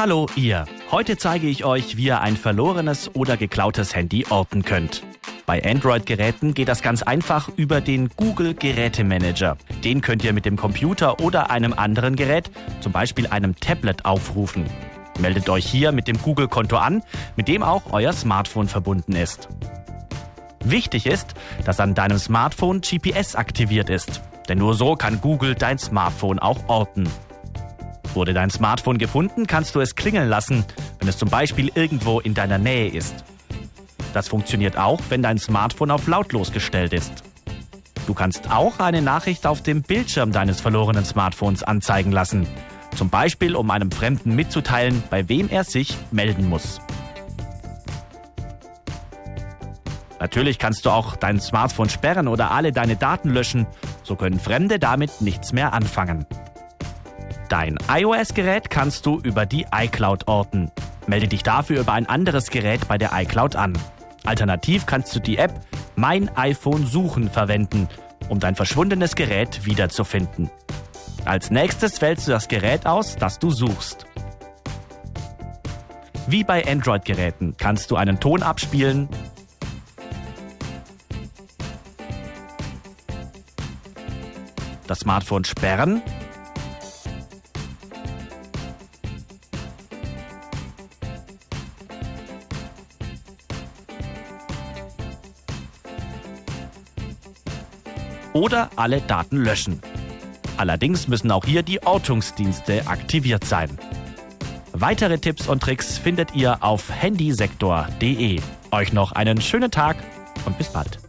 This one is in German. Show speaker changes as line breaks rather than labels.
Hallo ihr! Heute zeige ich euch, wie ihr ein verlorenes oder geklautes Handy orten könnt. Bei Android-Geräten geht das ganz einfach über den Google Gerätemanager. Den könnt ihr mit dem Computer oder einem anderen Gerät, zum Beispiel einem Tablet, aufrufen. Meldet euch hier mit dem Google-Konto an, mit dem auch euer Smartphone verbunden ist. Wichtig ist, dass an deinem Smartphone GPS aktiviert ist, denn nur so kann Google dein Smartphone auch orten. Wurde dein Smartphone gefunden, kannst du es klingeln lassen, wenn es zum Beispiel irgendwo in deiner Nähe ist. Das funktioniert auch, wenn dein Smartphone auf lautlos gestellt ist. Du kannst auch eine Nachricht auf dem Bildschirm deines verlorenen Smartphones anzeigen lassen. Zum Beispiel, um einem Fremden mitzuteilen, bei wem er sich melden muss. Natürlich kannst du auch dein Smartphone sperren oder alle deine Daten löschen. So können Fremde damit nichts mehr anfangen. Dein iOS-Gerät kannst du über die iCloud orten. Melde dich dafür über ein anderes Gerät bei der iCloud an. Alternativ kannst du die App Mein iPhone suchen verwenden, um dein verschwundenes Gerät wiederzufinden. Als nächstes wählst du das Gerät aus, das du suchst. Wie bei Android-Geräten kannst du einen Ton abspielen, das Smartphone sperren oder alle Daten löschen. Allerdings müssen auch hier die Ortungsdienste aktiviert sein. Weitere Tipps und Tricks findet ihr auf handysektor.de. Euch noch einen schönen Tag und bis bald.